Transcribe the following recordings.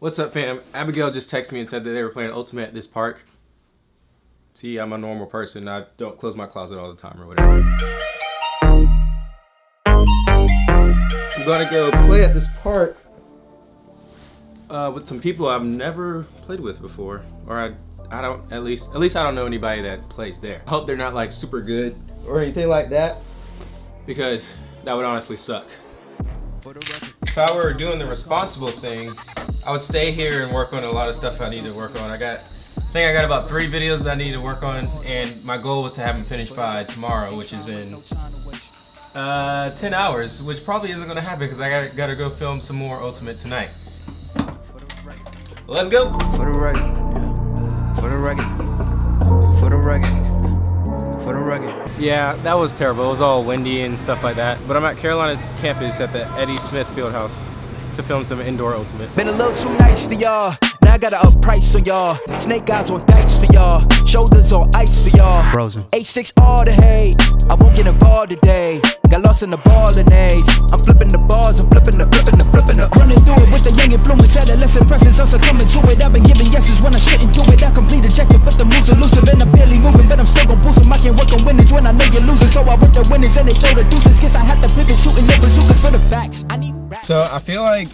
What's up fam? Abigail just texted me and said that they were playing Ultimate at this park. See, I'm a normal person. I don't close my closet all the time or whatever. I'm gonna go play at this park uh, with some people I've never played with before. Or I, I don't, at least, at least I don't know anybody that plays there. I hope they're not like super good or anything like that because that would honestly suck. If I were doing the responsible thing, I would stay here and work on a lot of stuff I need to work on. I got, I think I got about three videos that I need to work on, and my goal was to have them finished by tomorrow, which is in uh, 10 hours, which probably isn't gonna happen because I gotta, gotta go film some more Ultimate tonight. Let's go! For the record. For the record, for the record. For the record. Yeah, that was terrible. It was all windy and stuff like that. But I'm at Carolina's campus at the Eddie Smith Fieldhouse to film some indoor ultimate. Been a little too nice to y'all. Now I got to up price on y'all. Snake eyes on dice for y'all. Shoulders on ice for y'all. Frozen. H6 all the hate. I won't get involved today. Got lost in the balling age. I'm flipping the bars, I'm flipping the, flipping the, flipping the. Running through it with the young influence, adolescent presence. I'm succumbing to it. I've been giving yeses when I shouldn't do it. I complete ejected, but the moves elusive and I'm barely moving. But I'm still gon' boost them. I can't work on winnings when I know you're losing. So I with the winnings and they throw the deuces. Guess I had to pivot, shooting the bazookas for the facts. I need So I feel like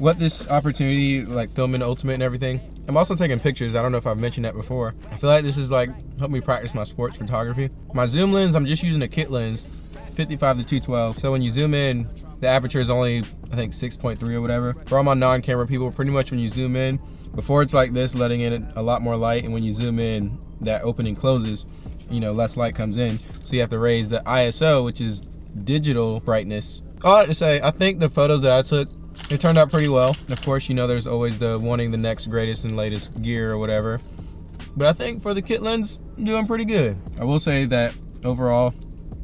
what this opportunity, like filming Ultimate and everything, I'm also taking pictures. I don't know if I've mentioned that before. I feel like this is like help me practice my sports photography. My zoom lens, I'm just using a kit lens, 55 to 212. So when you zoom in, the aperture is only, I think 6.3 or whatever. For all my non-camera people, pretty much when you zoom in, before it's like this, letting in a lot more light, and when you zoom in, that opening closes, you know, less light comes in. So you have to raise the ISO, which is digital brightness. I have to say, I think the photos that I took it turned out pretty well. Of course, you know there's always the wanting the next greatest and latest gear or whatever. But I think for the kit lens, I'm doing pretty good. I will say that overall,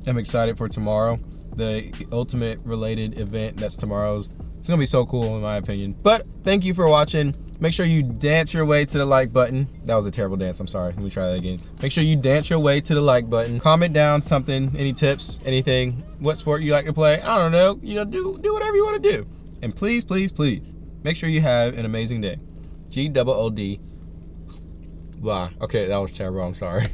I'm excited for tomorrow. The ultimate related event that's tomorrow's. It's gonna be so cool in my opinion. But thank you for watching. Make sure you dance your way to the like button. That was a terrible dance, I'm sorry. Let me try that again. Make sure you dance your way to the like button. Comment down something, any tips, anything, what sport you like to play. I don't know, you know, do, do whatever you wanna do. And please, please, please, make sure you have an amazing day. G double O D. Wow. Okay, that was terrible. I'm sorry.